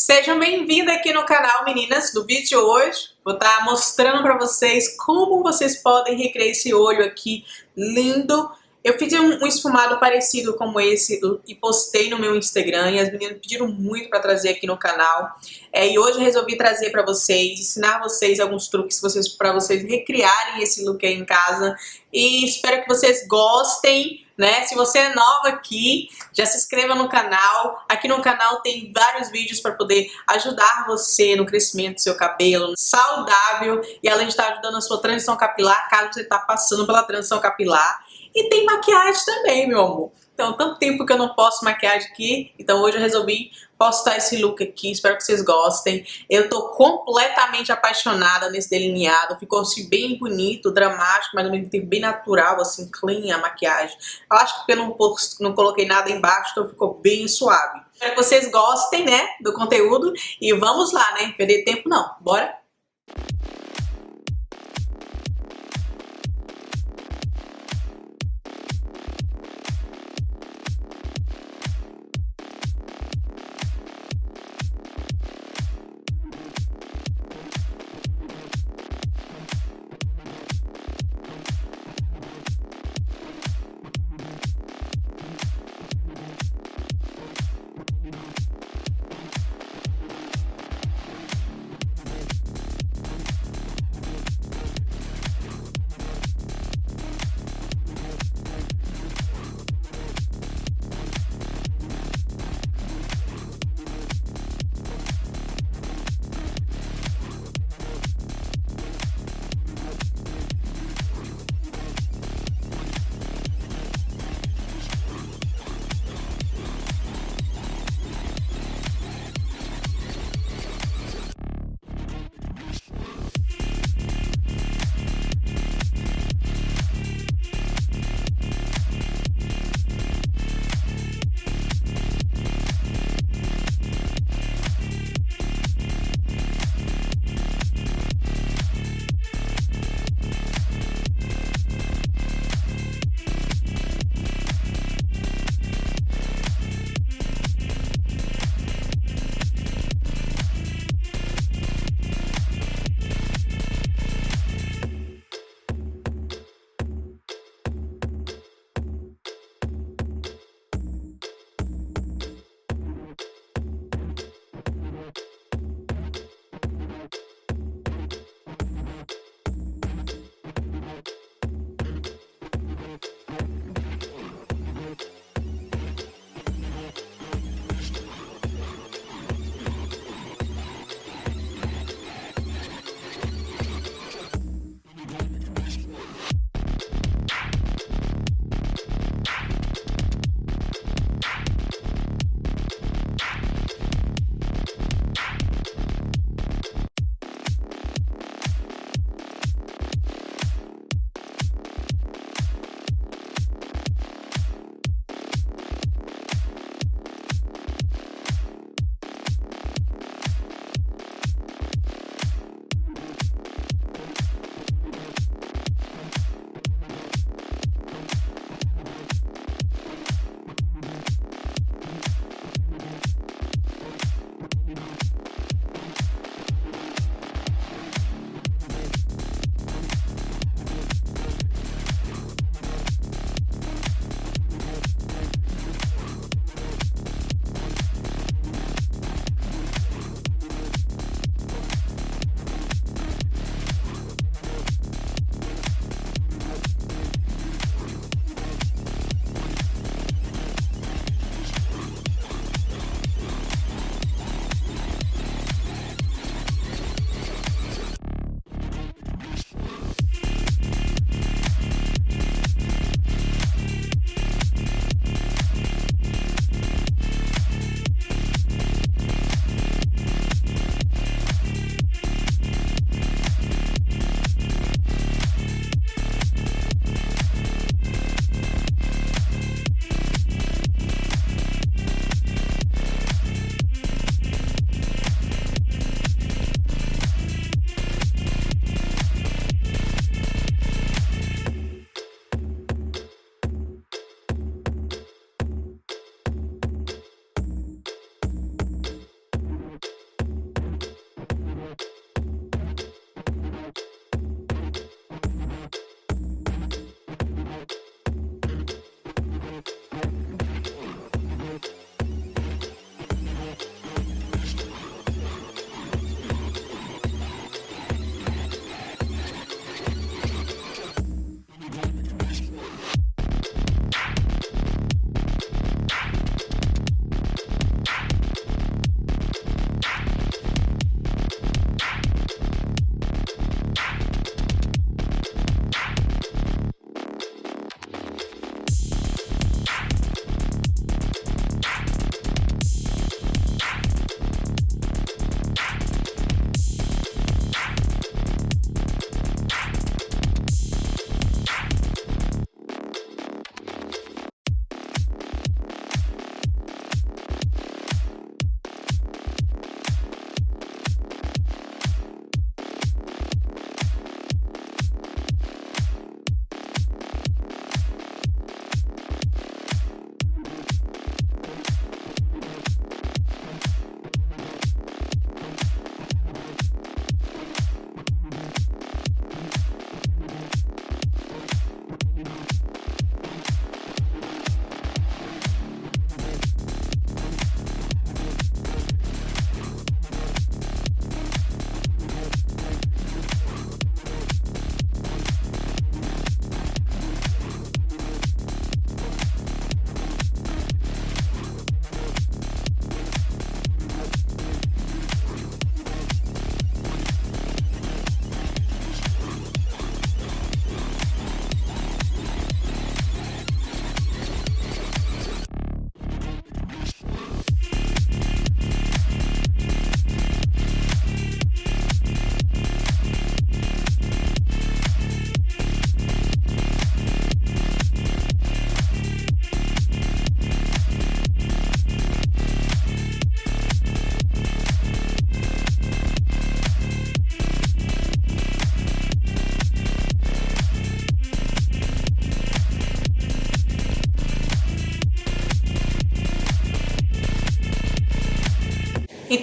Sejam bem-vindas aqui no canal, meninas. No vídeo de hoje, vou estar mostrando para vocês como vocês podem recriar esse olho aqui lindo. Eu fiz um, um esfumado parecido como esse e postei no meu Instagram e as meninas pediram muito para trazer aqui no canal. É, e hoje eu resolvi trazer para vocês, ensinar vocês alguns truques vocês, para vocês recriarem esse look aí em casa. E espero que vocês gostem né? Se você é nova aqui, já se inscreva no canal. Aqui no canal tem vários vídeos para poder ajudar você no crescimento do seu cabelo saudável e além de estar ajudando a sua transição capilar, caso você está passando pela transição capilar. E tem maquiagem também, meu amor. Então, tanto tempo que eu não posto maquiagem aqui, então hoje eu resolvi postar esse look aqui, espero que vocês gostem. Eu tô completamente apaixonada nesse delineado, ficou assim bem bonito, dramático, mas ao mesmo tempo bem natural, assim, clean a maquiagem. Eu acho que porque eu não, não coloquei nada embaixo, então ficou bem suave. Espero que vocês gostem, né, do conteúdo e vamos lá, né, perder tempo não, bora?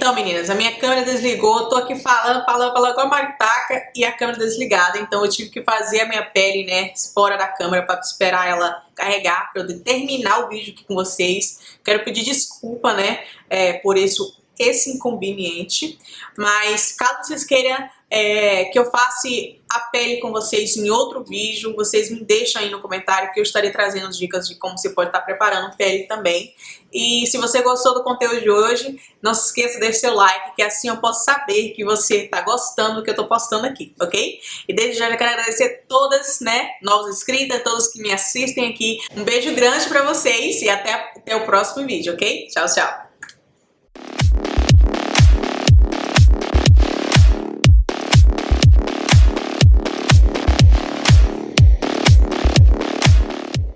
Então, meninas, a minha câmera desligou, tô aqui falando, falando, falando com a maritaca e a câmera desligada, então eu tive que fazer a minha pele, né, fora da câmera para esperar ela carregar, para eu terminar o vídeo aqui com vocês. Quero pedir desculpa, né, é, por isso esse inconveniente, mas caso vocês queiram é, que eu faça a pele com vocês em outro vídeo, vocês me deixam aí no comentário que eu estarei trazendo dicas de como você pode estar preparando pele também. E se você gostou do conteúdo de hoje, não se esqueça de deixar seu like, que assim eu posso saber que você está gostando do que eu estou postando aqui, ok? E desde já eu quero agradecer todas, né, novos inscritas, todos que me assistem aqui. Um beijo grande para vocês e até, até o próximo vídeo, ok? Tchau, tchau!